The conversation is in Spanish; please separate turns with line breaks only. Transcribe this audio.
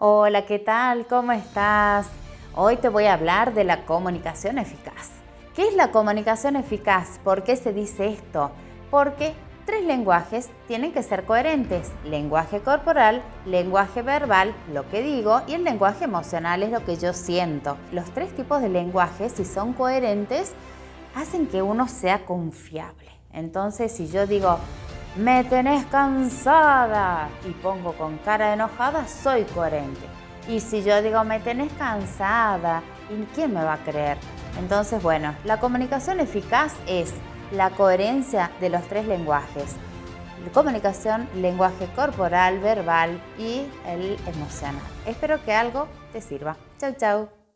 Hola, ¿qué tal? ¿Cómo estás? Hoy te voy a hablar de la comunicación eficaz. ¿Qué es la comunicación eficaz? ¿Por qué se dice esto? Porque tres lenguajes tienen que ser coherentes. Lenguaje corporal, lenguaje verbal, lo que digo, y el lenguaje emocional es lo que yo siento. Los tres tipos de lenguajes, si son coherentes, hacen que uno sea confiable. Entonces, si yo digo, me tenés cansada y pongo con cara enojada, soy coherente. Y si yo digo, me tenés cansada, ¿y quién me va a creer? Entonces, bueno, la comunicación eficaz es la coherencia de los tres lenguajes. Comunicación, lenguaje corporal, verbal y el emocional. Espero que algo te sirva. Chau, chau.